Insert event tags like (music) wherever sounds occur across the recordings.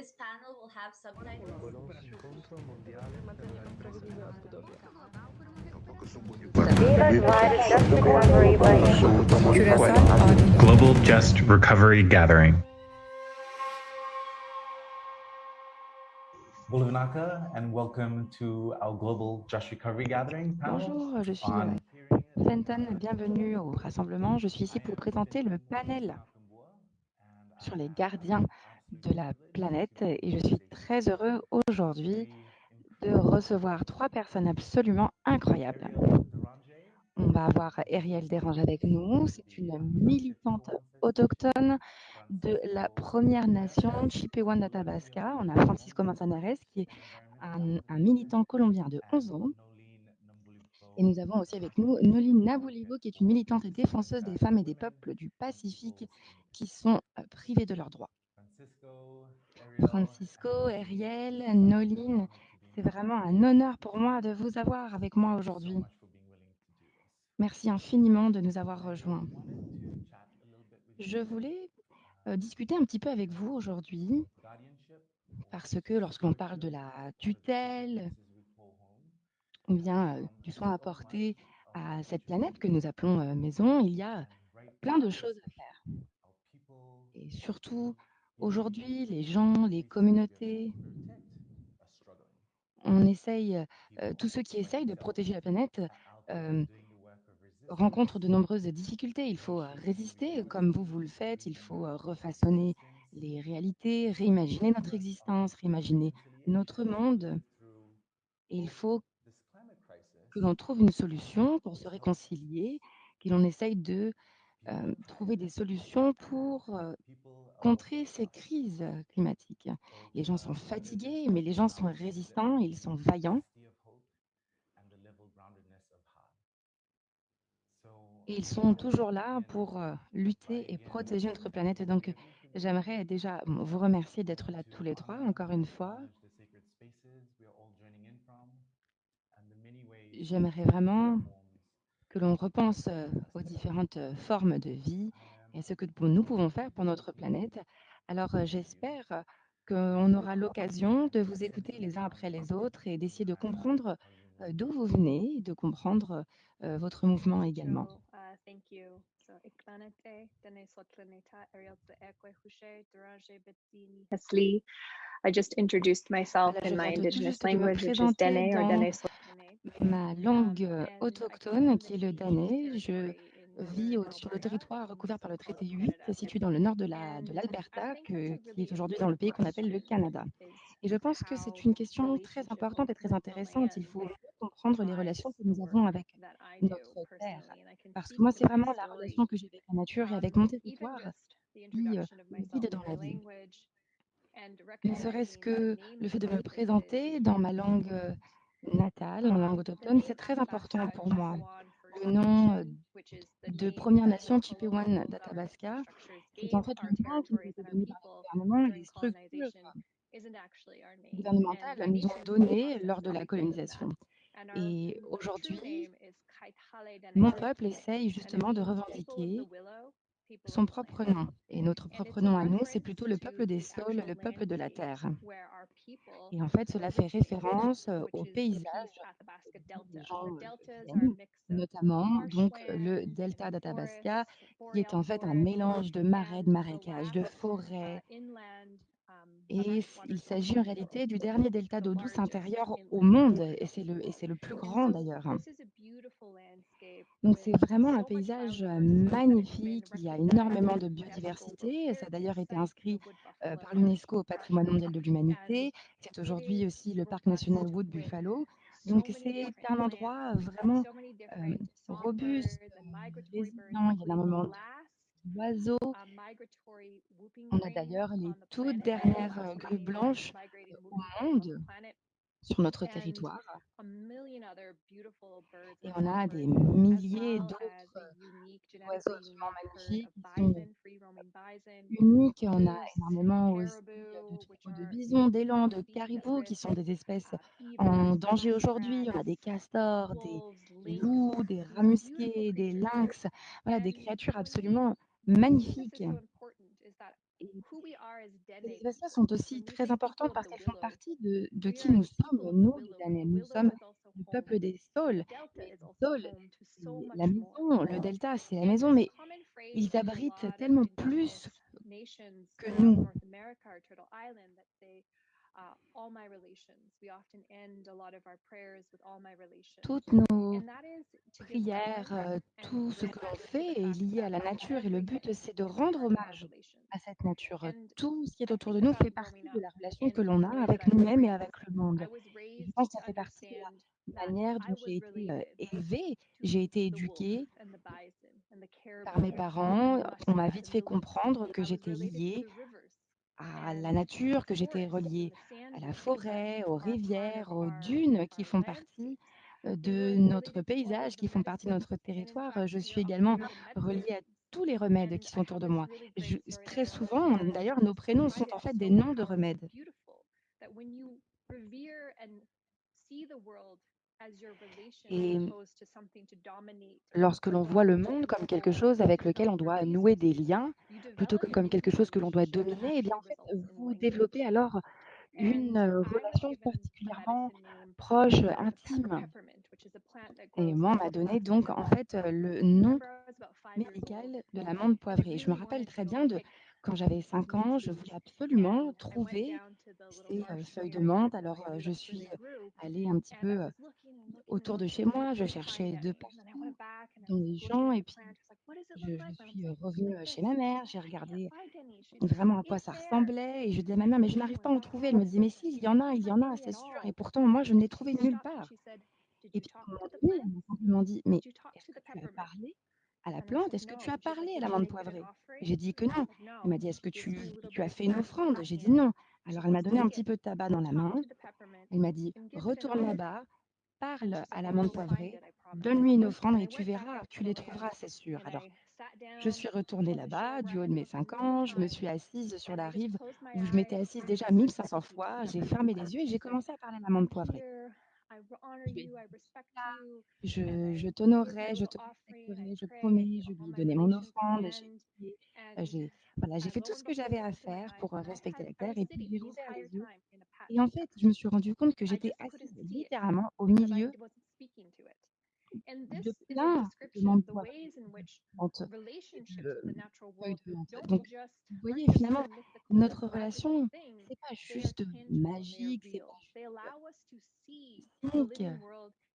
This panel will have subtitles. Global Just Recovery Gathering. Bulavanaka, and welcome to our Global Just Recovery Gathering panel. Bonjour, je suis on euh, Fenton, bienvenue au rassemblement. Je suis ici pour présenter le panel sur les gardiens de la planète et je suis très heureux aujourd'hui de recevoir trois personnes absolument incroyables. On va avoir Ariel Dérange avec nous. C'est une militante autochtone de la Première Nation Chippewa d'Athabasca. On a Francisco Manzanares qui est un, militant colombien de 11 ans. Et nous avons aussi avec nous Noline Naboulivo, qui est une militante et défenseuse des femmes et des peuples du Pacifique qui sont euh, privés de leurs droits. Francisco, Ariel, Noline, c'est vraiment un honneur pour moi de vous avoir avec moi aujourd'hui. Merci infiniment de nous avoir rejoints. Je voulais euh, discuter un petit peu avec vous aujourd'hui parce que lorsqu'on parle de la tutelle ou bien euh, du soin apporté à cette planète que nous appelons euh, maison, il y a plein de choses à faire. Et surtout, aujourd'hui, les gens, les communautés, on essaye, euh, tous ceux qui essayent de protéger la planète euh, rencontrent de nombreuses difficultés. Il faut euh, résister comme vous, vous le faites. Il faut refaçonner les réalités, réimaginer notre existence, réimaginer notre monde. Et il faut que l'on trouve une solution pour se réconcilier, que l'on essaye de euh, trouver des solutions pour euh, contrer ces crises euh, climatiques. Les gens sont fatigués, mais les gens sont résistants, ils sont vaillants. Ils sont toujours là pour lutter et protéger notre planète. Donc, j'aimerais déjà vous remercier d'être là tous les trois, encore une fois. J'aimerais vraiment que l'on repense aux différentes formes de vie et ce que nous pouvons faire pour notre planète. Alors, j'espère qu'on aura l'occasion de vous écouter les uns après les autres et d'essayer de comprendre d'où vous venez, de comprendre votre mouvement également. Hesli. I just introduced myself in my viens de tout indigenous language, which is Dene or Dene. Ma langue euh, autochtone, qui est le danais. Je vis sur le territoire recouvert par le traité 8, situé dans le nord de la- de l'Alberta, qui est aujourd'hui dans le pays qu'on appelle le Canada. Et je pense que c'est une question très importante et très intéressante. Il faut comprendre les relations que nous avons avec notre terre. Parce que moi, c'est vraiment la relation que j'ai avec la nature et avec mon territoire qui euh, me guide dans la vie. Ne serait-ce que le fait de me présenter dans ma langue euh, natale, en langue autochtone, c'est très important pour moi. Le nom euh, de Première Nation Chippewan d'Athabasca, c'est en fait le nom qui le gouvernement les structures gouvernementales nous ont donné lors de la colonisation. Et aujourd'hui, mon peuple essaye justement de revendiquer son propre nom. Et notre propre nom à nous, c'est plutôt le peuple des saules, le peuple de la terre. Et en fait, cela fait référence euh, au paysage euh, notamment donc le delta d'Athabasca, qui est en fait un mélange de marais, de marécages, de forêts. Et s- il s'agit en réalité du dernier delta d'eau douce intérieure au monde, et c'est le, et c'est le plus grand d'ailleurs. Donc c'est vraiment un paysage euh, magnifique, il y a énormément de biodiversité, et ça a d'ailleurs été inscrit euh, par l'UNESCO au patrimoine mondial de l'humanité. C'est aujourd'hui aussi le parc national Wood Buffalo. Donc c'est un endroit vraiment euh, robuste, résilient, il y a énormément d'oiseaux. On a d'ailleurs les toutes dernières euh, grues blanches au monde sur notre territoire. Et on a des milliers d'autres oiseaux absolument magnifiques uniques. On a énormément aussi de troupeaux de bisons, d'élands, de caribous qui sont des espèces en danger aujourd'hui. On a des castors, des loups, des rats musqués, des lynx, voilà, des créatures absolument magnifiques. Et ces espaces sont aussi très importants parce qu'elles font partie de, qui nous sommes, nous, les Nous sommes le peuple des sols. La maison, le delta, c'est la maison, mais ils abritent tellement plus que nous. Toutes nos prières, euh, tout ce que l'on fait est lié à la nature et le but, c'est de rendre hommage à cette nature. Tout ce qui est autour de nous fait partie de la relation que l'on a avec nous-mêmes et avec le monde. Je pense que ça fait partie de la manière dont j'ai été euh, élevée, j'ai été éduquée par mes parents. On m'a vite fait comprendre que j'étais liée à la nature, que j'étais reliée à la forêt, aux rivières, aux dunes qui font partie euh, de notre paysage, qui font partie de notre territoire. Euh, je suis également reliée à tous les remèdes qui sont autour de moi. Très souvent, d'ailleurs, nos prénoms sont en fait des noms de remèdes. Et lorsque l'on voit le monde comme quelque chose avec lequel on doit nouer des liens, plutôt que comme quelque chose que l'on doit dominer, eh bien, en fait, vous développez alors une relation particulièrement proche, intime? Et moi, on m'a donné donc en fait le nom médical de l'amande poivrée. Je me rappelle très bien de quand j'avais 5 ans, je voulais (laughs) absolument trouver ces feuilles de menthe. Alors, je suis allée un petit peu autour de chez moi, je cherchais de partout dans les gens. Et puis, je suis euh, revenue euh, chez ma mère, j'ai regardé vraiment à quoi ça ressemblait et je dis à ma mère, mais je n'arrive pas à en trouver. Elle me dit mais si, il y en a, il y en a, c'est sûr. Et pourtant, moi, je ne l'ai trouvé nulle part. Et puis, ils m'ont dit, mais est-ce que tu as parlé à la plante, est-ce que tu as parlé à la l'amande poivrée? J'ai dit que non. Elle m'a dit, est-ce que tu, tu as fait une offrande? J'ai dit non. Alors, elle m'a donné un petit peu de tabac dans la main. Elle m'a dit, retourne là-bas, parle à la l'amande poivrée Donne-lui une offrande et tu verras, tu les trouveras, c'est sûr. Alors, je suis retournée là-bas, du haut de mes 5 ans, je me suis assise sur la rive où je m'étais assise déjà 1500 fois, j'ai fermé les yeux et j'ai commencé à parler à l'amande poivrée. Je, je t'honorerai, je te respecterai, je promets, je lui donnais mon offrande, euh, j'ai fait tout ce que j'avais à faire pour euh, respecter la terre et puis j'ai ouvert les yeux. Et en fait, je me suis rendu compte que j'étais assise littéralement au milieu de plein de demandes Donc, vous voyez, finalement, notre relation, c'est pas juste magique, c'est pas juste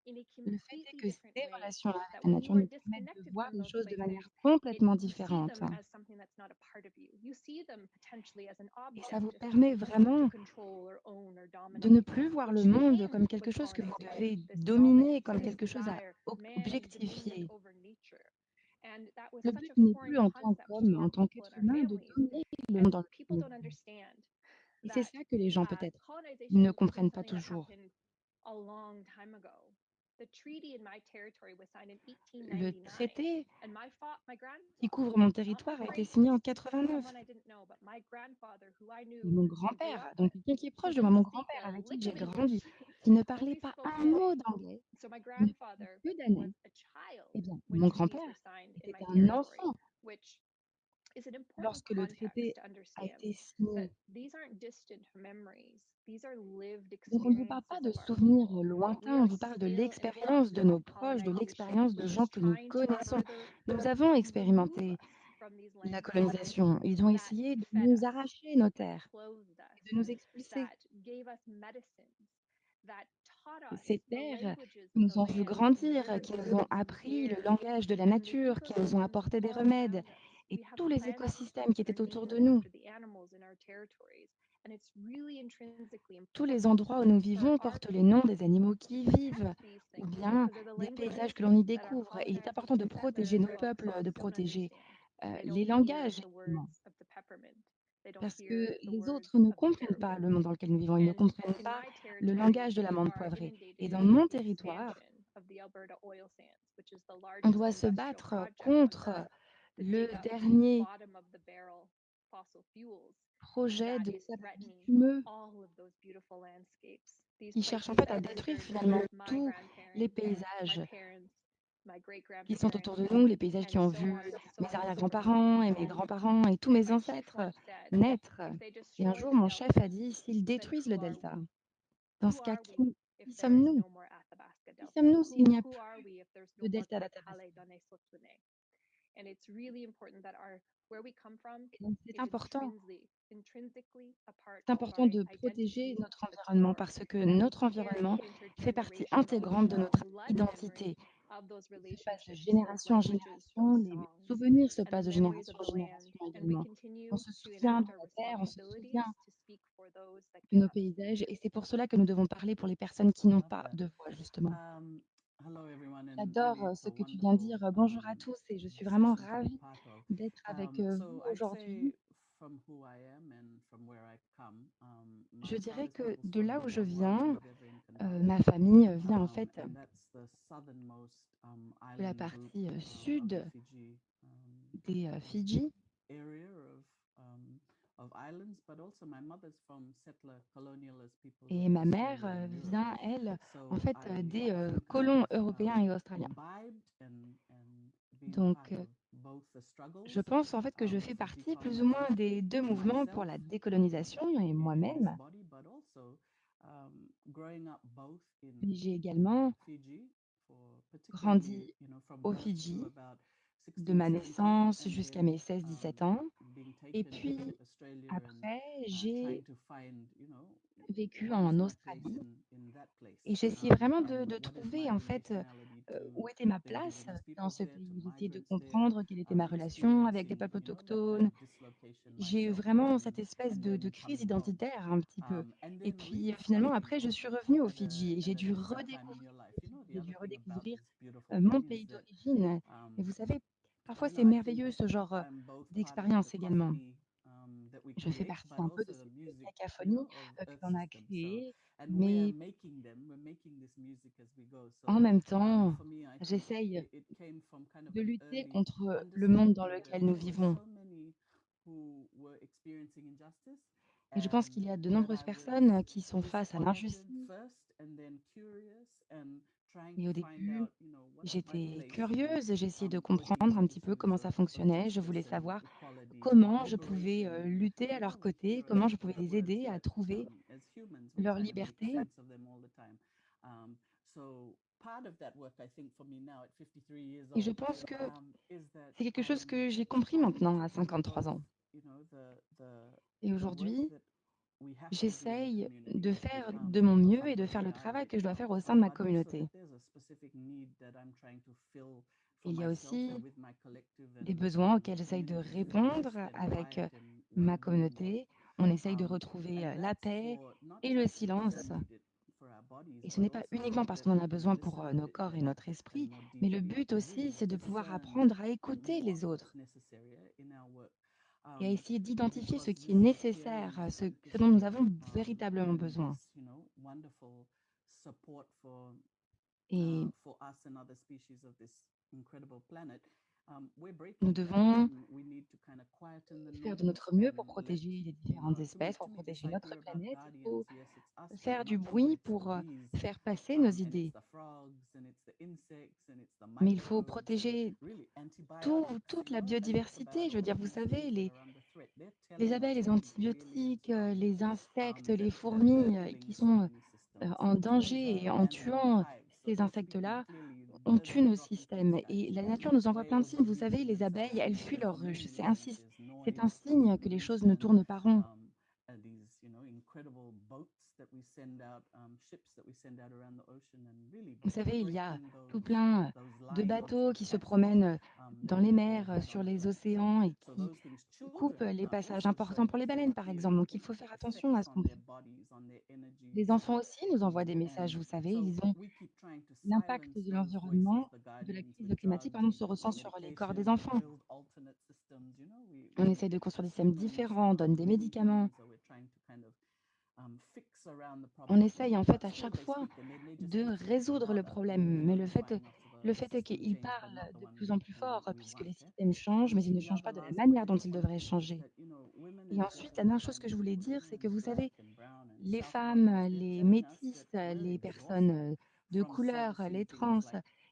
le fait est que ces relations avec la nature nous permettent de voir les choses de manière complètement différente. Et ça vous permet vraiment de ne plus voir le monde comme quelque chose que vous devez dominer, comme quelque chose à objectifier. Le but n'est plus en tant qu'homme, en tant qu'être humain, de dominer le monde Et c'est ça que les gens peut-être ne comprennent pas toujours. Le traité qui couvre mon territoire a été signé en 89. Mon grand-père, donc quelqu'un qui est proche de moi, mon grand-père avec qui j'ai grandi, (laughs) qui ne parlait pas un mot d'anglais eh bien, mon grand-père était un enfant lorsque le traité a été signé. On ne vous parle pas de souvenirs lointains, on vous parle de l'expérience de nos proches, de l'expérience de gens que nous connaissons. Nous avons expérimenté la colonisation. Ils ont essayé de nous arracher nos terres, de nous expulser. Ces terres qui nous ont vu grandir, qui nous ont appris le langage de la nature, qui nous ont apporté des remèdes, et tous les écosystèmes qui étaient autour de nous. Tous les endroits où nous vivons portent les noms des animaux qui y vivent, ou bien des paysages que l'on y découvre. Et il est important de protéger nos peuples, de protéger euh, les langages. Parce que les autres ne comprennent pas le monde dans lequel nous vivons, ils ne comprennent pas le langage de l'amande poivrée. Et dans mon territoire, on doit se battre contre le dernier projet de. These qui cherche en fait à détruire finalement tous les paysages qui sont autour de nous, les paysages qui ont vu mes arrière-grands-parents et mes grands-parents et tous mes ancêtres naître. Et un jour, mon chef a dit, s'ils détruisent le delta, dans ce cas, qui, qui sommes-nous Qui sommes-nous s'il n'y a plus de delta d'Athabasca? C'est important. C'est important de protéger notre environnement parce que notre environnement fait partie intégrante de notre identité. Se passe de génération en génération, les souvenirs se passent de génération en génération également. On se souvient de la terre, on se souvient de nos paysages et c'est pour cela que nous devons parler pour les personnes qui n'ont pas de voix, justement. J'adore ce que tu viens de dire. Bonjour à tous et je suis vraiment ravie d'être avec vous aujourd'hui. Je dirais que de là où je viens, euh, ma famille vient en fait de la partie sud des Fidji. Et ma mère vient, elle, en fait, des colons européens et australiens. Donc, je pense en fait que je fais partie plus ou moins des deux mouvements pour la décolonisation et moi-même. J'ai également grandi aux Fidji de ma naissance jusqu'à mes 16-17 ans. Et puis, après, j'ai vécu en Australie et j'essayais vraiment de, de, trouver en fait où était ma place dans ce pays. J'essayais de comprendre quelle était ma relation avec les peuples autochtones. J'ai eu vraiment cette espèce de, de, crise identitaire un petit peu. Et puis finalement, après, je suis revenue aux Fidji et j'ai dû redécouvrir, dû redécouvrir mon pays d'origine. Et vous savez, parfois c'est merveilleux ce genre d'expérience également. Je fais partie un peu de cette cacophonie que l'on a créée, mais en même temps, j'essaye de lutter contre le monde dans lequel nous vivons. Et je pense qu'il y a de nombreuses personnes qui sont face à l'injustice. Et au début, j'étais curieuse, j'essayais de comprendre un petit peu comment ça fonctionnait. Je voulais savoir comment je pouvais lutter à leur côté, comment je pouvais les aider à trouver leur liberté. Et je pense que c'est quelque chose que j'ai compris maintenant à 53 ans. Et aujourd'hui, j'essaye de faire de mon mieux et de faire le travail que je dois faire au sein de ma communauté. Il y a aussi des besoins auxquels j'essaye de répondre avec ma communauté. On essaye de retrouver la paix et le silence. Et ce n'est pas uniquement parce qu'on en a besoin pour nos corps et notre esprit, mais le but aussi, c'est de pouvoir apprendre à écouter les autres et à essayer d'identifier ce qui est nécessaire, ce, ce dont nous avons véritablement besoin. Et nous devons faire de notre mieux pour protéger les différentes espèces, pour protéger notre planète. Il faut faire du bruit pour faire passer nos idées. Mais il faut protéger tout, toute la biodiversité. Je veux dire, vous savez, les, les abeilles, les antibiotiques, les insectes, les fourmis qui sont en danger et en tuant ces insectes-là, on tue nos systèmes. Et la nature nous envoie plein de signes. Vous savez, les abeilles, elles fuient leur ruche. C'est un, c'est un signe que les choses ne tournent pas rond. Vous savez, il y a tout plein de bateaux qui se promènent dans les mers, sur les océans et qui coupent les passages importants pour les baleines, par exemple. Donc, il faut faire attention à ce qu'on fait. Les enfants aussi nous envoient des messages, vous savez, ils ont l'impact de l'environnement, de la crise climatique, pardon, se ressent sur les corps des enfants. On essaye de construire des systèmes différents, on donne des médicaments. On essaye en fait à chaque fois de résoudre le problème, mais le fait, le fait est qu'ils parlent de plus en plus fort puisque les systèmes changent, mais ils ne changent pas de la manière dont ils devraient changer. Et ensuite, la dernière chose que je voulais dire, c'est que vous savez, les femmes, les métisses, les personnes de couleur, les trans,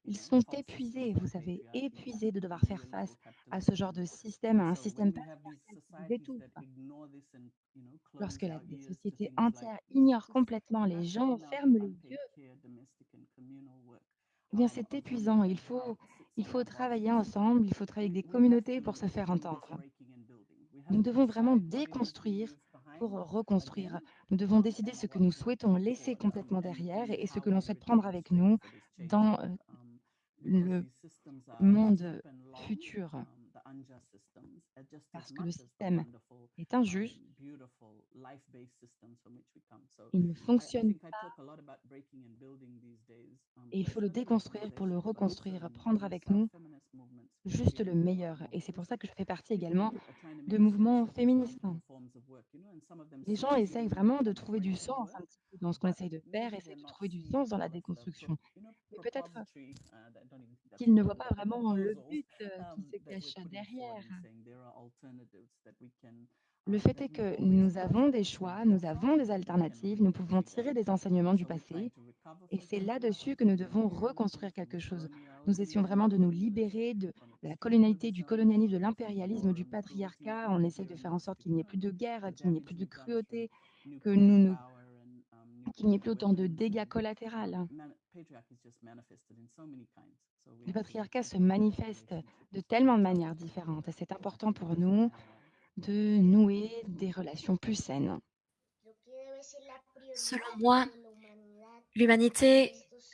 Ils sont épuisés, vous savez, épuisés de devoir faire face à ce genre de système, à un système patriarcal qui les étouffe. Lorsque la des sociétés entières ignorent complètement les gens, ferment les yeux, eh bien c'est épuisant. Il faut il faut travailler ensemble, il faut travailler avec des communautés pour se faire entendre. Nous devons vraiment déconstruire pour reconstruire. Nous devons décider ce que nous souhaitons laisser complètement derrière et ce que l'on souhaite prendre avec nous dans euh, le monde futur. Parce que le système est injuste, il ne fonctionne pas et il faut le déconstruire pour le reconstruire, prendre avec nous juste le meilleur. Et c'est pour ça que je fais partie également de mouvements féministes. Les gens essayent vraiment de trouver du sens un petit peu dans ce qu'on essaye de faire, essayent de trouver du sens dans la déconstruction. Mais peut-être qu'ils ne voient pas vraiment le but euh, qui se cache derrière. Le fait est que nous avons des choix, nous avons des alternatives, nous pouvons tirer des enseignements du passé et c'est là-dessus que nous devons reconstruire quelque chose. Nous essayons vraiment de nous libérer de la colonialité, du colonialisme, de l'impérialisme, du patriarcat. On essaye de faire en sorte qu'il n'y ait plus de guerre, qu'il n'y ait plus de cruauté, que nous ne qu'il n'y ait plus autant de dégâts collatéraux. Le patriarcat se manifeste de tellement de manières différentes et c'est important pour nous de nouer des relations plus saines. Selon moi, l'humanité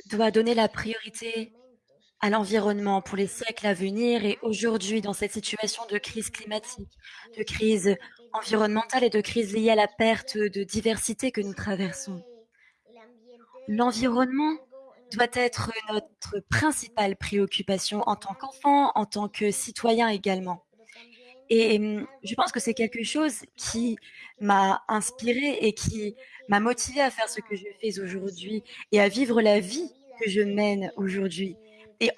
doit donner la priorité à l'environnement pour les siècles à venir et aujourd'hui dans cette situation de crise climatique, de crise environnementale et de crise liée à la perte de diversité que nous traversons. L'environnement doit être notre principale préoccupation en tant qu'enfant, en tant que citoyen également. Et mmh, je pense que c'est quelque chose qui m'a inspirée et qui m'a motivée à faire ce que je fais aujourd'hui et à vivre la vie que je mène aujourd'hui. Et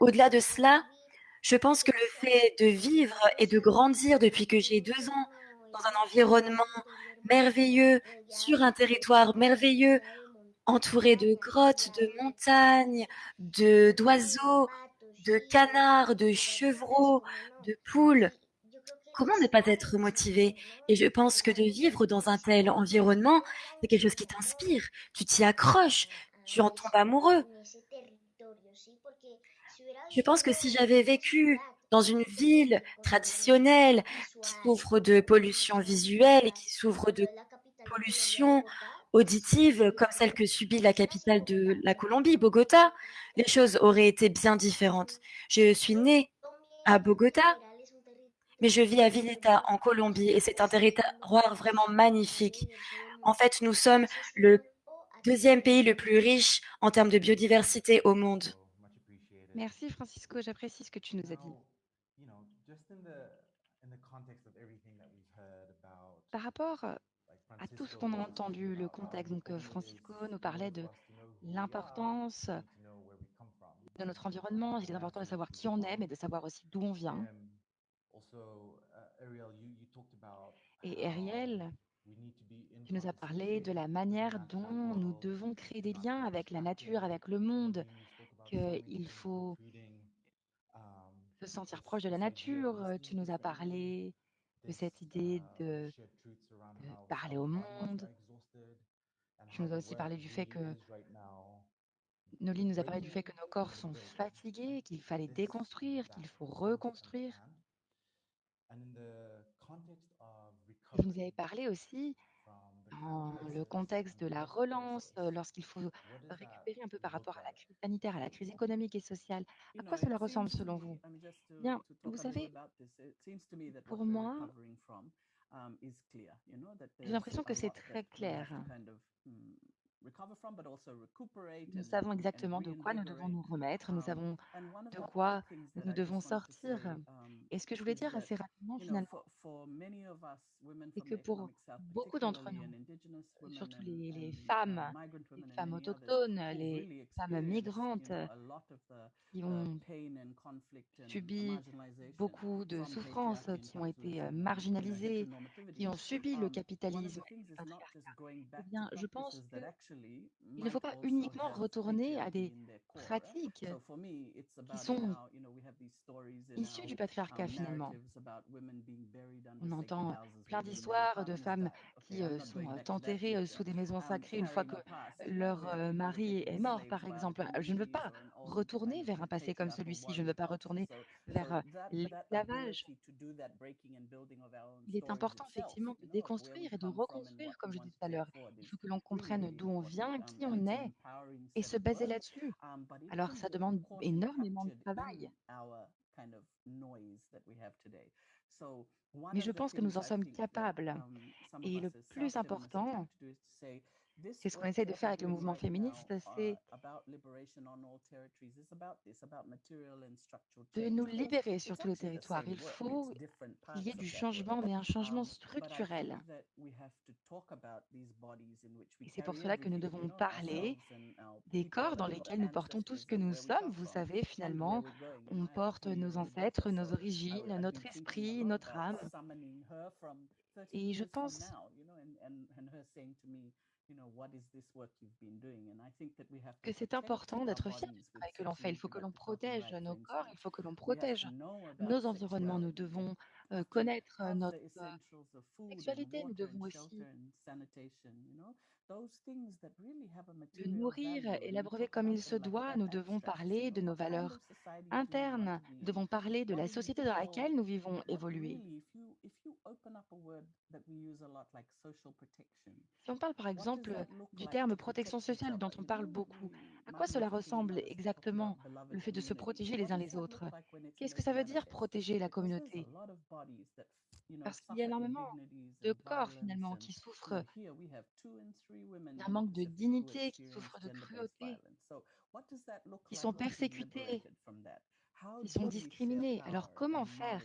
au-delà de cela, je pense que le fait de vivre et de grandir depuis que j'ai deux ans dans un environnement merveilleux, sur un territoire merveilleux, entouré de grottes, de montagnes, de d'oiseaux, de canards, de chevreaux, de poules. Comment ne pas être motivé? Et je pense que de vivre dans un tel environnement, c'est quelque chose qui t'inspire. Tu t'y accroches, tu en tombes amoureux. Je pense que si j'avais vécu dans une ville traditionnelle qui souffre de pollution visuelle et qui souffre de pollution auditive comme celle que subit la capitale de la Colombie, Bogota, les choses auraient été bien différentes. Je suis née à Bogota, mais je vis à Villeta en Colombie et c'est un territoire vraiment magnifique. En fait, nous sommes le deuxième pays le plus riche en termes de biodiversité au monde. Merci Francisco, j'apprécie ce que tu nous as dit. Par rapport à tout ce qu'on a entendu, le contexte. Donc, euh, Francisco nous parlait de l'importance de notre environnement. Il est important de savoir qui on est, mais de savoir aussi d'où on vient. Et Ariel, tu nous as parlé de la manière dont nous devons créer des liens avec la nature, avec le monde, qu'il faut se sentir proche de la nature. Tu nous as parlé de cette idée de parler au monde. Tu nous as aussi parlé du fait que Noli nous a parlé du fait que nos corps sont fatigués, qu'il fallait déconstruire, qu'il faut reconstruire. vous nous avez parlé aussi dans le contexte de la relance, lorsqu'il faut récupérer un peu par rapport à la crise sanitaire, à la crise économique et sociale. À quoi cela ressemble selon vous? Bien, vous savez, pour moi, j'ai l'impression que c'est très clair. Nous savons exactement de quoi nous devons nous remettre, nous savons de quoi nous devons sortir. Et ce que je voulais dire assez rapidement, finalement, c'est que pour beaucoup d'entre nous, surtout les, les femmes, les femmes autochtones, les femmes migrantes, qui ont subi beaucoup de souffrances, qui ont été marginalisées, qui ont subi le capitalisme et le patriarcat, eh bien, je pense que Il ne faut pas uniquement retourner à des pratiques qui sont issues du patriarcat finalement. On entend plein d'histoires de femmes qui euh, sont euh, enterrées euh, sous des maisons sacrées une fois que leur mari est mort, par exemple. Je ne veux pas retourner vers un passé comme celui-ci. Je ne veux pas retourner vers l'esclavage. Il est important effectivement de déconstruire et de reconstruire, comme je disais tout à l'heure. Il faut que l'on comprenne d'où on vient, qui on est, et se baser là-dessus. Alors ça demande énormément de travail. Mais je pense que nous en sommes capables. Et le plus important, c'est ce qu'on essaie de faire avec le mouvement féministe, c'est de nous libérer sur tous les territoires. Il faut qu'il y ait du changement, mais un changement structurel. Et c'est pour cela que nous devons parler des corps dans lesquels nous portons tout ce que nous sommes. Vous savez, finalement, on porte nos ancêtres, nos origines, notre esprit, notre âme. Et je pense que c'est important d'être fier du travail que l'on fait. Il faut que l'on protège nos corps, il faut que l'on protège nos environnements. Nous devons euh, connaître euh, notre sexualité, nous devons aussi le nourrir et l'abreuver comme il se doit. Nous devons parler de nos valeurs internes, nous devons parler de la société dans laquelle nous vivons évoluer. Si on parle par exemple du terme protection sociale dont on parle beaucoup, à quoi cela ressemble exactement le fait de se protéger les uns les autres? Qu'est-ce que ça veut dire protéger la communauté? Parce qu'il y a énormément de corps finalement qui souffrent d'un manque de dignité, qui souffrent de cruauté, qui sont persécutés, qui sont discriminés. Alors comment faire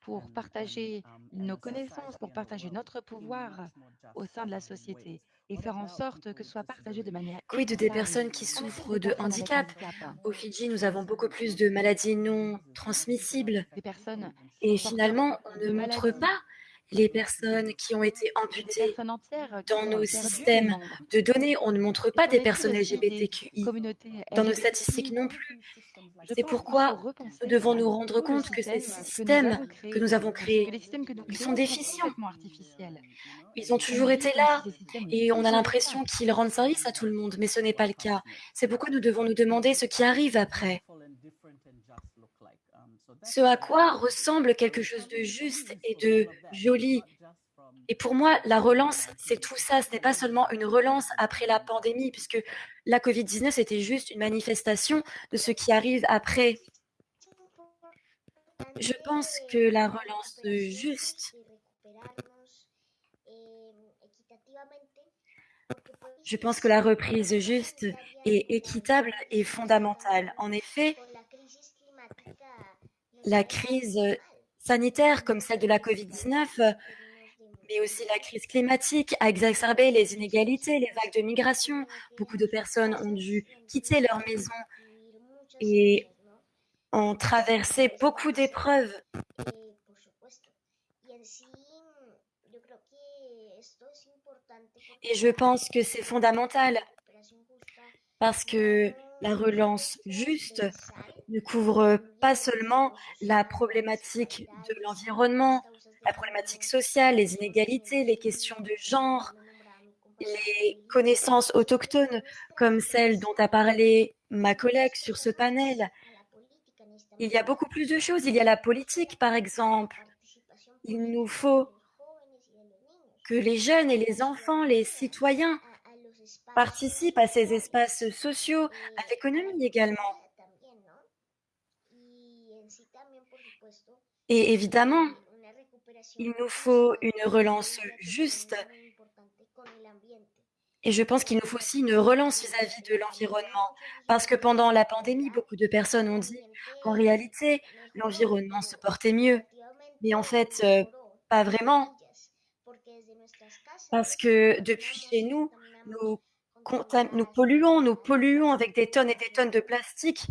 pour partager nos connaissances, pour partager notre pouvoir au sein de la société? Et faire en sorte que ce soit partagé de manière Quid des personnes qui souffrent de handicap. Au Fidji, nous avons beaucoup plus de maladies non transmissibles. Et finalement, on ne montre pas les personnes qui ont été amputées dans nos systèmes de données. On ne montre pas des personnes LGBTQI dans nos statistiques non plus. C'est pourquoi nous devons nous rendre compte que ces systèmes que nous avons créés, ils sont déficients. Ils ont On toujours été là et on a l'impression qu'ils rendent service à tout le monde, mais ce n'est pas le cas. C'est pourquoi nous devons nous demander ce qui arrive après. Ce à quoi ressemble quelque chose de juste et de joli. Et pour moi, la relance, c'est tout ça. Ce n'est pas seulement une relance après la pandémie, puisque la Covid-19 était juste une manifestation de ce qui arrive après. Je pense que la relance juste, je pense que la reprise juste et équitable est fondamentale. En effet, la crise sanitaire comme celle de la Covid-19, mais aussi la crise climatique a exacerbé les inégalités, les vagues de migration. Beaucoup de personnes ont dû quitter leur maison et ont traversé beaucoup d'épreuves. Et je pense que c'est fondamental parce que la relance juste ne couvre pas seulement la problématique de l'environnement, la problématique sociale, les inégalités, les questions de genre, les connaissances autochtones comme celles dont a parlé ma collègue sur ce panel. Il y a beaucoup plus de choses. Il y a la politique, par exemple. Il nous faut que les jeunes et les enfants, les citoyens participent à ces espaces sociaux, à l'économie également. Et évidemment, il nous faut une relance juste. Et je pense qu'il nous faut aussi une relance vis-à-vis de l'environnement. Parce que pendant la pandémie, beaucoup de personnes ont dit qu'en réalité, l'environnement se portait mieux. Mais en fait, euh, pas vraiment. Parce que depuis chez nous, nous, nous polluons, nous polluons avec des tonnes et des tonnes de plastique.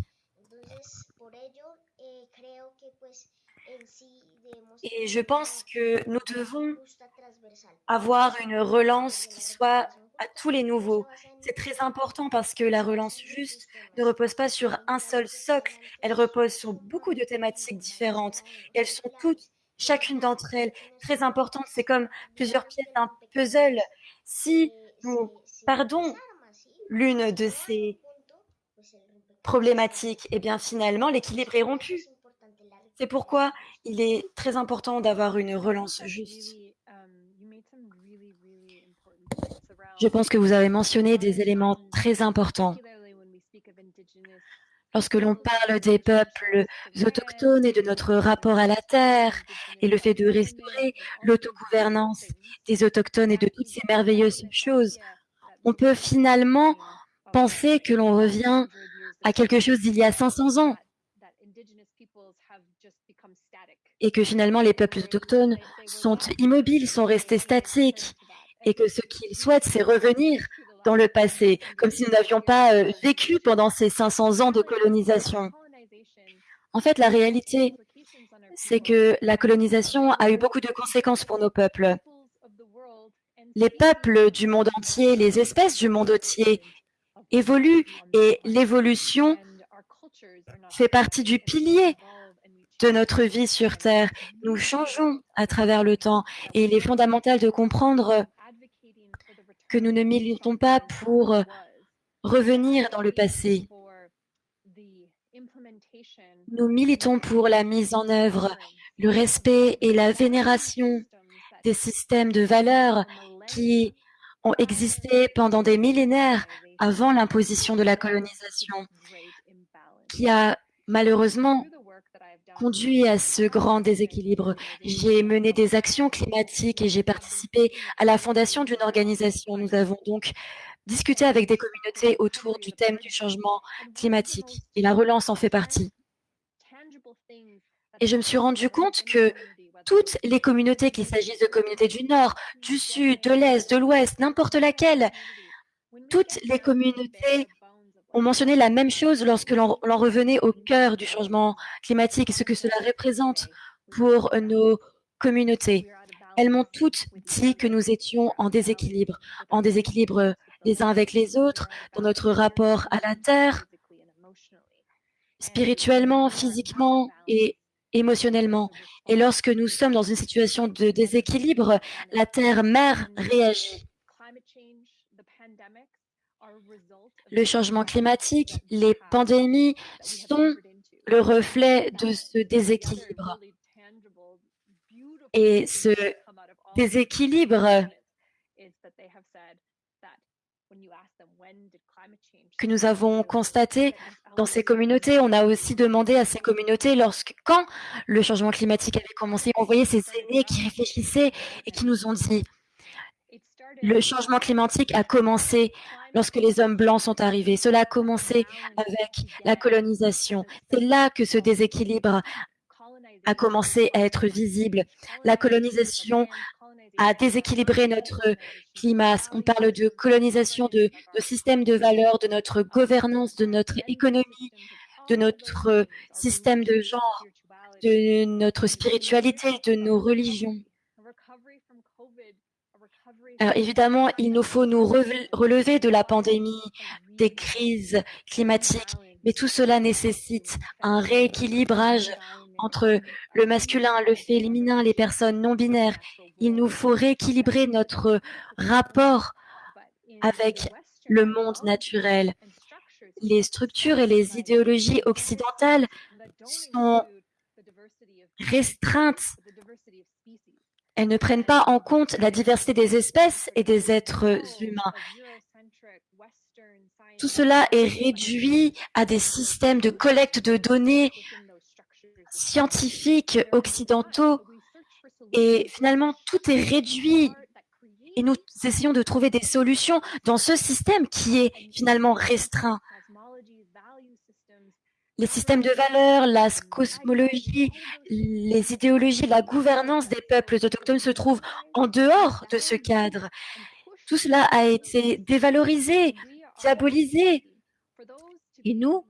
Et je pense que nous devons avoir une relance qui soit à tous les nouveaux. C'est très important parce que la relance juste ne repose pas sur un seul socle, elle repose sur beaucoup de thématiques différentes. Et elles sont toutes, chacune d'entre elles, très importantes. C'est comme plusieurs pièces d'un puzzle. Si nous pardon l'une de ces problématiques, eh bien finalement l'équilibre est rompu. C'est pourquoi il est très important d'avoir une relance juste. Je pense que vous avez mentionné des éléments très importants. Lorsque l'on parle des peuples autochtones et de notre rapport à la terre et le fait de restaurer l'autogouvernance des autochtones et de toutes ces merveilleuses choses, on peut finalement penser que l'on revient à quelque chose d'il y a 500 ans et que finalement les peuples autochtones sont immobiles, sont restés statiques et que ce qu'ils souhaitent, c'est revenir dans le passé, comme si nous n'avions pas euh, vécu pendant ces 500 ans de colonisation. En fait, la réalité, c'est que la colonisation a eu beaucoup de conséquences pour nos peuples. Les peuples du monde entier, les espèces du monde entier évoluent et l'évolution fait partie du pilier de notre vie sur Terre. Nous changeons à travers le temps et il est fondamental de comprendre que nous ne militons pas pour revenir dans le passé. Nous militons pour la mise en œuvre, le respect et la vénération des systèmes de valeurs qui ont existé pendant des millénaires avant l'imposition de la colonisation, qui a malheureusement conduit à ce grand déséquilibre. J'ai mené des actions climatiques et j'ai participé à la fondation d'une organisation. Nous avons donc discuté avec des communautés autour du thème du changement climatique et la relance en fait partie. Et je me suis rendu compte que toutes les communautés, qu'il s'agisse de communautés du Nord, du Sud, de l'Est, de l'Ouest, n'importe laquelle, toutes les communautés ont mentionné la même chose lorsque l'on revenait au cœur du changement climatique et ce que cela représente pour nos communautés. Elles m'ont toutes dit que nous étions en déséquilibre, en déséquilibre les uns avec les autres, dans notre rapport à la Terre, spirituellement, physiquement et émotionnellement. Et lorsque nous sommes dans une situation de déséquilibre, la Terre-mère réagit. Le changement climatique, les pandémies sont le reflet de ce déséquilibre. Et ce déséquilibre que nous avons constaté dans ces communautés, on a aussi demandé à ces communautés lorsque, quand le changement climatique avait commencé, on voyait ces aînés qui réfléchissaient et qui nous ont dit le changement climatique a commencé lorsque les hommes blancs sont arrivés. Cela a commencé avec la colonisation. C'est là que ce déséquilibre a commencé à être visible. La colonisation a déséquilibré notre climat. On parle de colonisation de, de systèmes de valeurs, de notre gouvernance, de notre économie, de notre système de genre, de notre spiritualité, de nos religions. Alors évidemment, il nous faut nous relever de la pandémie, des crises climatiques, mais tout cela nécessite un rééquilibrage entre le masculin, le féminin, les personnes non binaires. Il nous faut rééquilibrer notre rapport avec le monde naturel. Les structures et les idéologies occidentales sont restreintes elles ne prennent pas en compte la diversité des espèces et des êtres humains. Tout cela est réduit à des systèmes de collecte de données scientifiques occidentaux et finalement tout est réduit et nous essayons de trouver des solutions dans ce système qui est finalement restreint les systèmes de valeurs, la cosmologie, les idéologies, la gouvernance des peuples autochtones se trouvent en dehors de ce cadre. Tout cela a été dévalorisé, diabolisé. Et nous,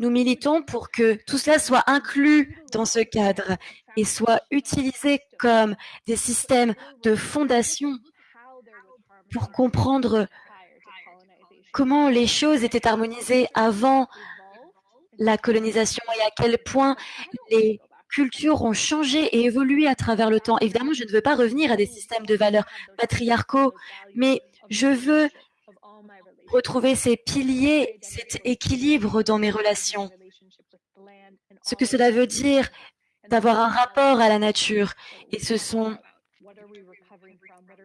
nous militons pour que tout cela soit inclus dans ce cadre et soit utilisé comme des systèmes de fondation pour comprendre comment les choses étaient harmonisées avant la colonisation et à quel point les cultures ont changé et évolué à travers le temps. Évidemment, je ne veux pas revenir à des systèmes de valeurs patriarcaux, mais je veux retrouver ces piliers, cet équilibre dans mes relations. Ce que cela veut dire d'avoir un rapport à la nature. Et ce sont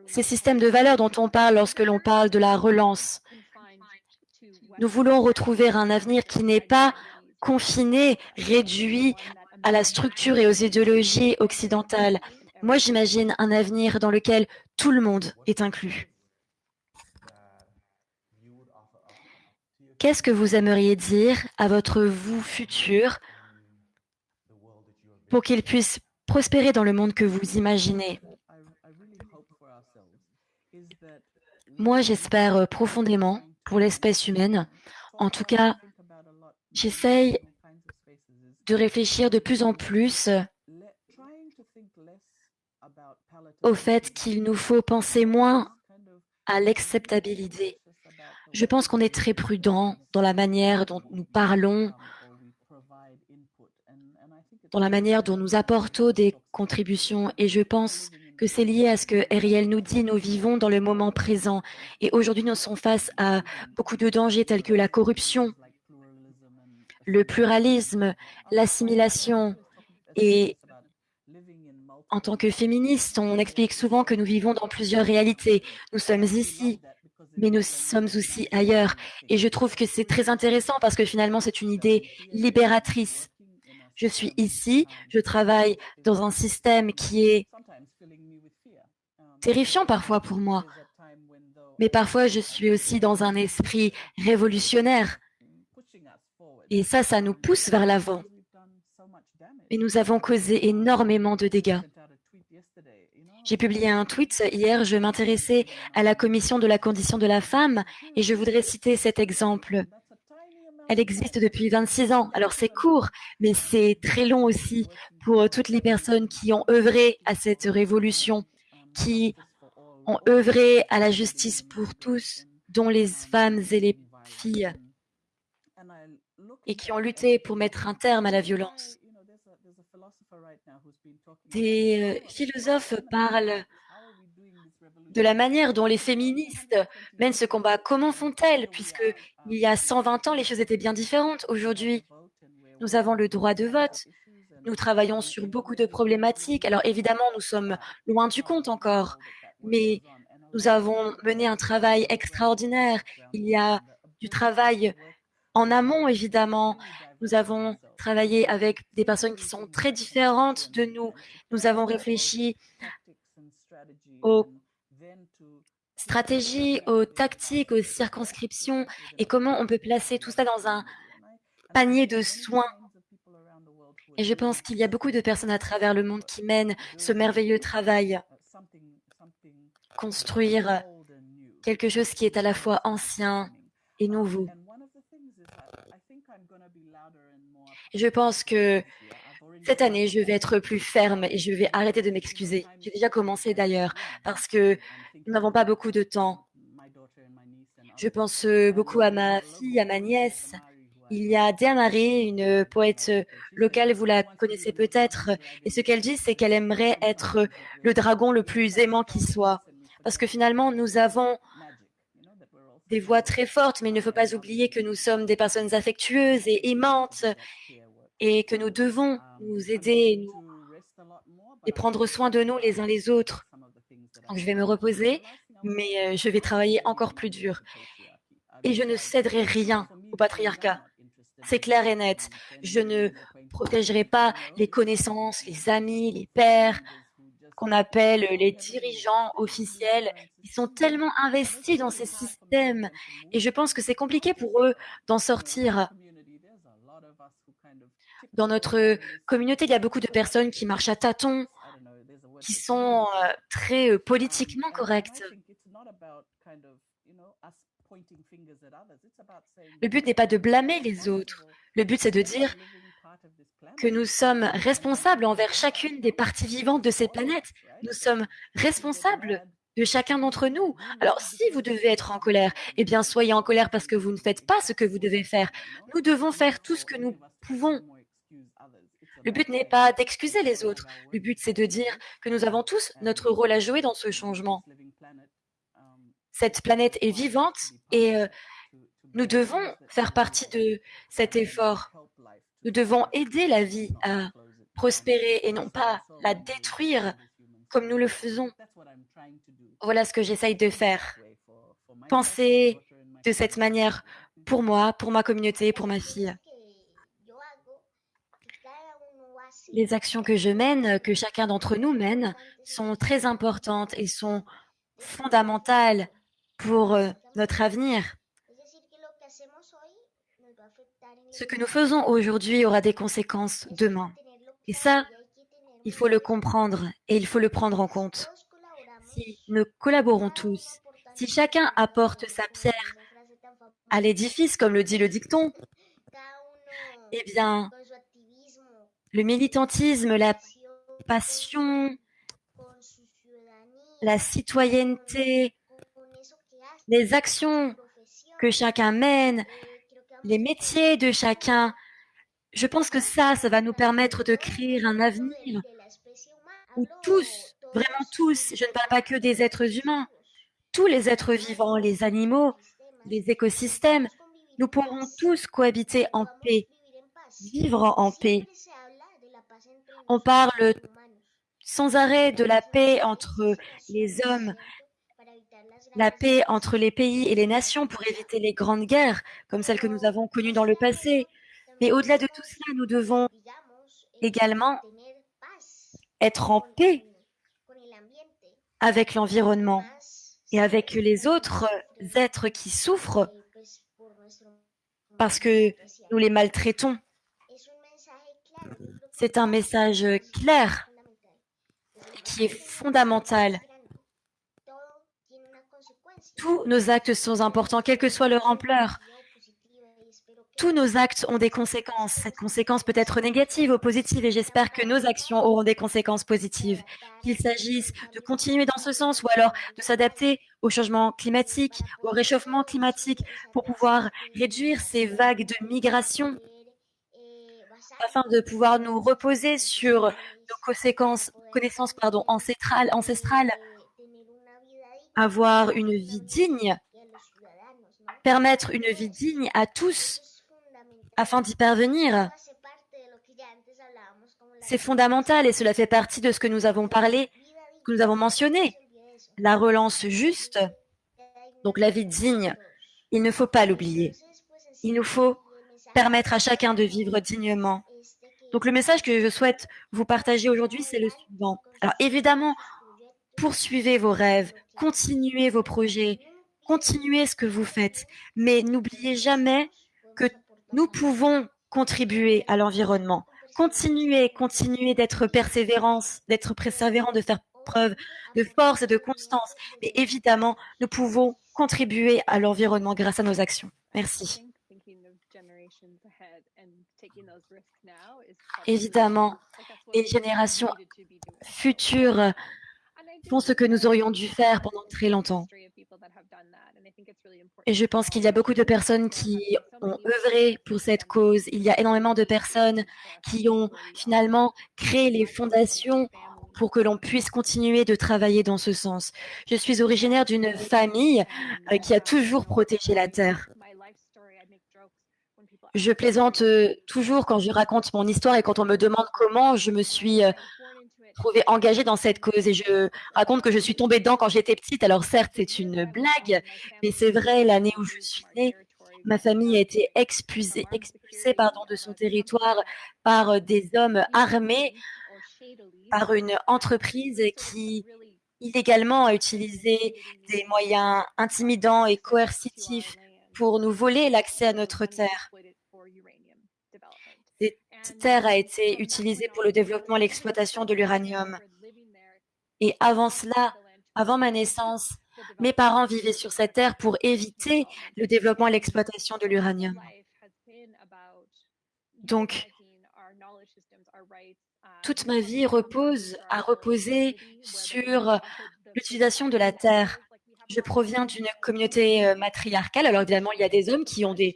ces systèmes de valeurs dont on parle lorsque l'on parle de la relance. Nous voulons retrouver un avenir qui n'est pas confiné, réduit à la structure et aux idéologies occidentales. Moi, j'imagine un avenir dans lequel tout le monde est inclus. Qu'est-ce que vous aimeriez dire à votre vous futur pour qu'il puisse prospérer dans le monde que vous imaginez? Moi, j'espère profondément pour l'espèce humaine. En tout cas, j'essaye de réfléchir de plus en plus au fait qu'il nous faut penser moins à l'acceptabilité. Je pense qu'on est très prudent dans la manière dont nous parlons, dans la manière dont nous apportons des contributions et je pense que c'est lié à ce que Ariel nous dit, nous vivons dans le moment présent et aujourd'hui nous sommes face à beaucoup de dangers tels que la corruption, le pluralisme, l'assimilation. Et en tant que féministes, on explique souvent que nous vivons dans plusieurs réalités. Nous sommes ici, mais nous sommes aussi ailleurs. Et je trouve que c'est très intéressant parce que finalement, c'est une idée libératrice. Je suis ici, je travaille dans un système qui est terrifiant parfois pour moi. Mais parfois, je suis aussi dans un esprit révolutionnaire. Et ça, ça nous pousse vers l'avant. Et nous avons causé énormément de dégâts. J'ai publié un tweet hier, je m'intéressais à la commission de la condition de la femme et je voudrais citer cet exemple. Elle existe depuis 26 ans, alors c'est court, mais c'est très long aussi pour toutes les personnes qui ont œuvré à cette révolution, qui ont œuvré à la justice pour tous, dont les femmes et les filles et qui ont lutté pour mettre un terme à la violence. Des euh, philosophes parlent de la manière dont les féministes mènent ce combat. Comment font-elles Puisque il y a 120 ans, les choses étaient bien différentes? Aujourd'hui, nous avons le droit de vote. Nous travaillons sur beaucoup de problématiques. Alors évidemment, nous sommes loin du compte encore, mais nous avons mené un travail extraordinaire. Il y a du travail en amont, évidemment, nous avons travaillé avec des personnes qui sont très différentes de nous. Nous avons réfléchi aux stratégies, aux tactiques, aux circonscriptions et comment on peut placer tout ça dans un panier de soins. Et je pense qu'il y a beaucoup de personnes à travers le monde qui mènent ce merveilleux travail. Construire quelque chose qui est à la fois ancien et nouveau. Je pense que cette année, je vais être plus ferme et je vais arrêter de m'excuser. J'ai déjà commencé d'ailleurs parce que nous n'avons pas beaucoup de temps. Je pense beaucoup à ma fille, à ma nièce. Il y a Dea Marie, une poète locale, vous la connaissez peut-être, et ce qu'elle dit, c'est qu'elle aimerait être le dragon le plus aimant qui soit. Parce que finalement, nous avons des voix très fortes, mais il ne faut pas oublier que nous sommes des personnes affectueuses et aimantes et que nous devons nous aider et prendre soin de nous les uns les autres. Donc, je vais me reposer, mais euh, je vais travailler encore plus dur. Et je ne céderai rien au patriarcat. C'est clair et net. Je ne protégerai pas les connaissances, les amis, les pères, qu'on appelle les dirigeants officiels, ils sont tellement investis dans ces systèmes et je pense que c'est compliqué pour eux d'en sortir. Dans notre communauté, il y a beaucoup de personnes qui marchent à tâtons, qui sont euh, très euh, politiquement correctes. Le but n'est pas de blâmer les autres. Le but, c'est de dire que nous sommes responsables envers chacune des parties vivantes de cette planète. Nous sommes responsables de chacun d'entre nous. Alors si vous devez être en colère, eh bien soyez en colère parce que vous ne faites pas ce que vous devez faire. Nous devons faire tout ce que nous pouvons. Le but n'est pas d'excuser les autres. Le but, c'est de dire que nous avons tous notre rôle à jouer dans ce changement. Cette planète est vivante et euh, nous devons faire partie de cet effort. Nous devons aider la vie à prospérer et non pas la détruire comme nous le faisons. Voilà ce que j'essaye de faire. Penser de cette manière pour moi, pour ma communauté, pour ma fille. Les actions que je mène, que chacun d'entre nous mène, sont très importantes et sont fondamentales pour euh, notre avenir. Ce que nous faisons aujourd'hui aura des conséquences demain. Et ça, il faut le comprendre et il faut le prendre en compte. Si nous collaborons tous, si chacun apporte sa pierre à l'édifice, comme le dit le dicton, eh bien, le militantisme, la passion, la citoyenneté, les actions que chacun mène, les métiers de chacun, je pense que ça, ça va nous permettre de créer un avenir où tous, vraiment tous, je ne parle pas que des êtres humains, tous les êtres vivants, les animaux, les écosystèmes, nous pourrons tous cohabiter en paix, vivre en paix. On parle sans arrêt de la paix entre les hommes, la paix entre les pays et les nations pour éviter les grandes guerres comme celles que nous avons connues dans le passé. Mais au-delà de tout cela, nous devons également être en paix avec l'environnement et avec les autres êtres qui souffrent parce que nous les maltraitons. C'est un message clair qui est fondamental. Tous nos actes sont importants, quelle que soit leur ampleur tous nos actes ont des conséquences. Cette conséquence peut être négative ou positive et j'espère que nos actions auront des conséquences positives. Qu'il s'agisse de continuer dans ce sens ou alors de s'adapter au changement climatique, au réchauffement climatique pour pouvoir réduire ces vagues de migration afin de pouvoir nous reposer sur nos connaissances pardon, ancestrales, ancestrales, avoir une vie digne, permettre une vie digne à tous afin d'y parvenir. C'est fondamental et cela fait partie de ce que nous avons parlé, que nous avons mentionné. La relance juste, donc la vie digne, il ne faut pas l'oublier. Il nous faut permettre à chacun de vivre dignement. Donc le message que je souhaite vous partager aujourd'hui, c'est le suivant. Alors évidemment, poursuivez vos rêves, continuez vos projets, continuez ce que vous faites, mais n'oubliez jamais que nous pouvons contribuer à l'environnement. Continuer, continuer d'être persévérance, d'être persévérant, de faire preuve de force et de constance. Mais évidemment, nous pouvons contribuer à l'environnement grâce à nos actions. Merci. Évidemment, les générations futures font ce que nous aurions dû faire pendant très longtemps. Et je pense qu'il y a beaucoup de personnes qui ont œuvré pour cette cause. Il y a énormément de personnes qui ont finalement créé les fondations pour que l'on puisse continuer de travailler dans ce sens. Je suis originaire d'une famille euh, qui a toujours protégé la Terre. Je plaisante euh, toujours quand je raconte mon histoire et quand on me demande comment je me suis euh, trouvée engagée dans cette cause et je raconte que je suis tombée dedans quand j'étais petite. Alors certes, c'est une blague, mais c'est vrai, l'année où je suis née, ma famille a été expulsée, de son territoire par euh, des hommes armés, par une entreprise qui illégalement a utilisé des moyens intimidants et coercitifs pour nous voler l'accès à notre terre. Cette terre a été utilisée pour le développement et l'exploitation de l'uranium. Et avant cela, avant ma naissance, mes parents vivaient sur cette terre pour éviter le développement et l'exploitation de l'uranium. Donc, toute ma vie repose, a reposé sur l'utilisation de la terre. Je proviens d'une communauté euh, matriarcale. Alors évidemment, il y a des hommes qui ont des,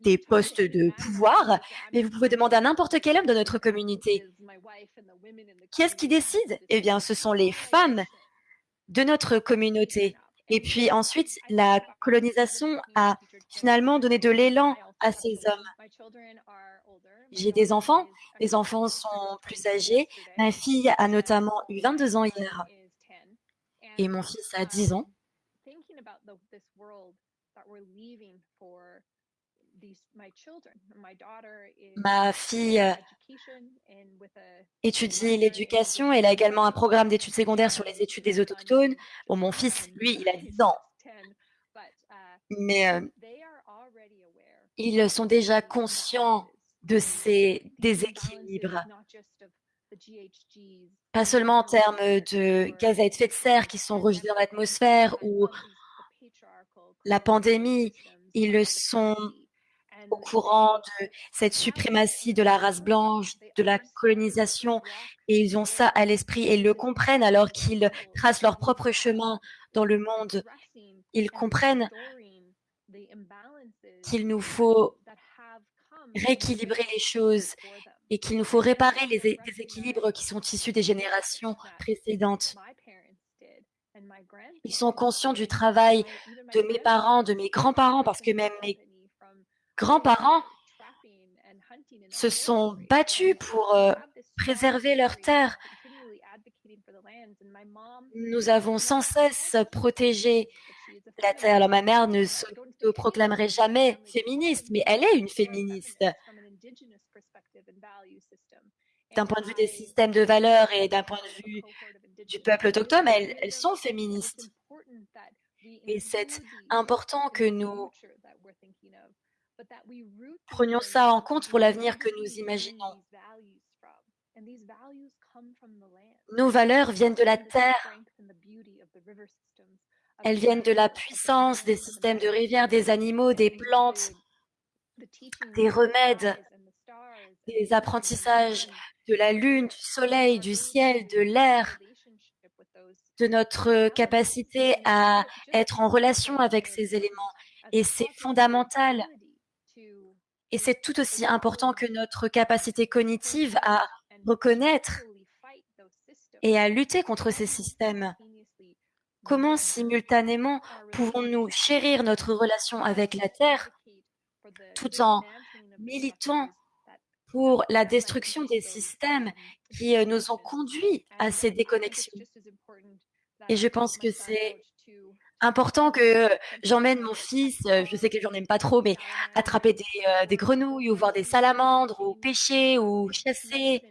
des postes de pouvoir, mais vous pouvez demander à n'importe quel homme de notre communauté. Qui est-ce qui décide? Eh bien, ce sont les femmes de notre communauté. Et puis ensuite, la colonisation a finalement donné de l'élan à ces hommes. J'ai des enfants, les enfants sont plus âgés. Ma fille a notamment eu 22 ans hier et mon fils a 10 ans. Ma fille euh, étudie l'éducation. Elle a également un programme d'études secondaires sur les études des autochtones. Bon, mon fils, lui, il a 10 ans. Mais euh, ils sont déjà conscients de ces déséquilibres, pas seulement en termes de gaz à effet de serre qui sont rejetés dans l'atmosphère ou la pandémie, ils sont au courant de cette suprématie de la race blanche, de la colonisation, et ils ont ça à l'esprit et le comprennent alors qu'ils tracent leur propre chemin dans le monde. Ils comprennent qu'il nous faut rééquilibrer les choses et qu'il nous faut réparer les déséquilibres qui sont issus des générations précédentes. Ils sont conscients du travail de mes parents, de mes grands-parents, parce que même mes grands-parents se sont battus pour euh, préserver leurs terres. Nous avons sans cesse protégé la terre. Alors ma mère ne se proclamerait jamais féministe, mais elle est une féministe. D'un point de vue des systèmes de valeurs et d'un point de vue du peuple autochtone, elles, elles sont féministes. Et c'est important que nous Prenions ça en compte pour l'avenir que nous imaginons. Nos valeurs viennent de la terre. Elles viennent de la puissance des systèmes de rivières, des animaux, des plantes, des remèdes, des apprentissages de la lune, du soleil, du ciel, de l'air, de notre capacité à être en relation avec ces éléments. Et c'est fondamental et c'est tout aussi important que notre capacité cognitive à reconnaître et à lutter contre ces systèmes. Comment simultanément pouvons-nous chérir notre relation avec la Terre tout en militant pour la destruction des systèmes qui euh, nous ont conduits à ces déconnexions? Et je pense que c'est important que j'emmène mon fils, euh, je sais que j'en aime pas trop, mais attraper des, euh, des, grenouilles ou voir des salamandres ou pêcher ou chasser.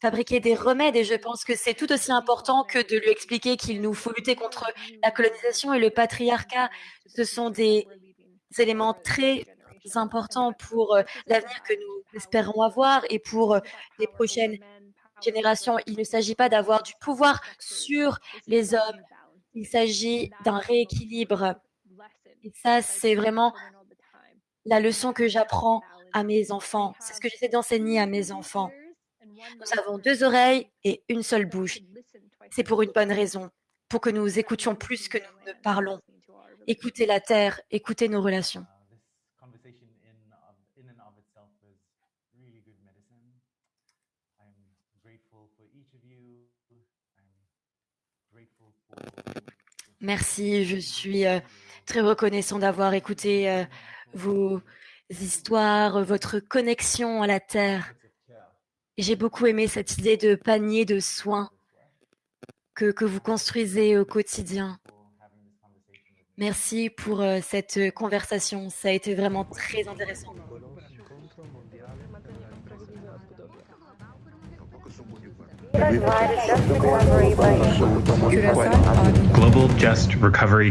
Fabriquer des remèdes et je pense que c'est tout aussi important que de lui expliquer qu'il nous faut lutter contre la colonisation et le patriarcat. Ce sont des éléments très importants pour euh, l'avenir que nous espérons avoir et pour les prochaines Il ne s'agit pas d'avoir du pouvoir sur les hommes. Il s'agit d'un rééquilibre. Et ça, c'est vraiment la leçon que j'apprends à mes enfants. C'est ce que j'essaie d'enseigner à mes enfants. Nous avons deux oreilles et une seule bouche. C'est pour une bonne raison, pour que nous écoutions plus que nous ne parlons. Écoutez la terre, écoutez nos relations. Merci, je suis euh, très reconnaissant d'avoir écouté euh, vos histoires, votre connexion à la terre. J'ai beaucoup aimé cette idée de panier de soins que, vous construisez au quotidien. Merci pour euh, cette conversation. Ça a été vraiment très intéressant. Global Just Recovery